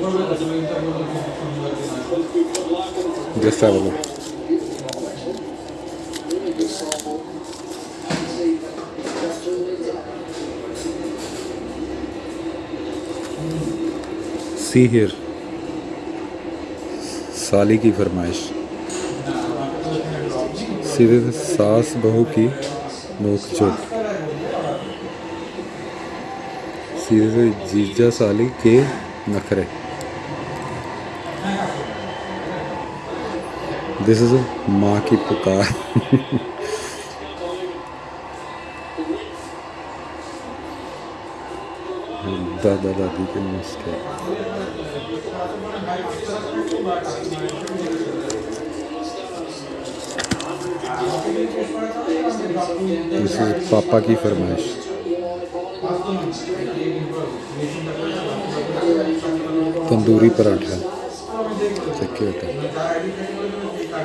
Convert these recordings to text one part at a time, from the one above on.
A. See here. साली की फरमाइश सीधे सास बहू की नोक चोक सीधे जीजा साली के नखरे दिस इज़ माँ की पुकार दादा दादी के नुस्खे पापा की फरमाइश तंदूरी पराठा चक्के होता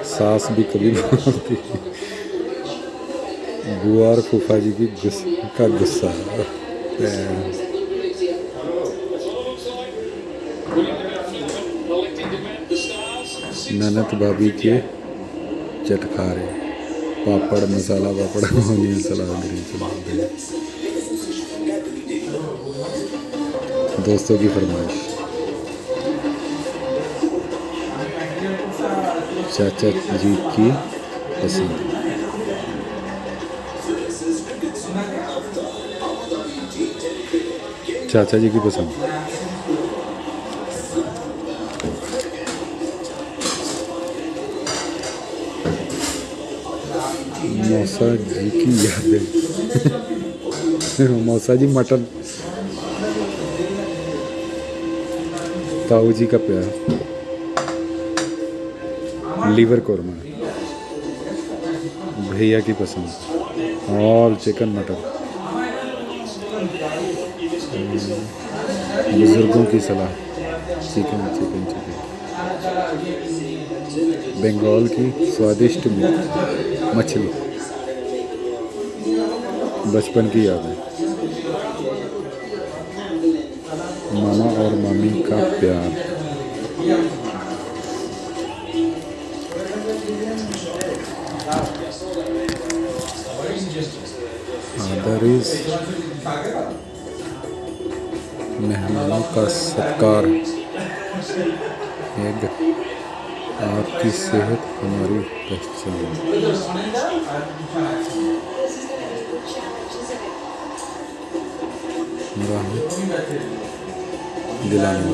सास भी कभी बोलती बुआ और फूफा जी की गुस, का गुस्सा ननद भाभी के चटकारे पापड़ मसाला पापड़ ऑनियन सलाद। दोस्तों की फरमाइश। चाचा जी की पसंद चाचा जी की पसंद मौसा जी की यादें मौसा जी मटन ताऊ जी का प्यार लीवर कौरमा भैया की पसंद। और चिकन मटन बुज़ुर्गों की सलाह। Chicken chicken chicken. बंगाल की स्वादिष्ट मछली। बचपन की यादें। मामा और मामी का प्यार। आदरिस मेहमानों का सत्कार। एक आपकी सेहत हमारी पहचान। दिलाने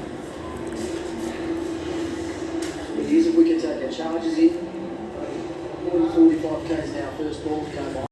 easy wicket taker charges in. Uh, 45 k's now, first ball, come on.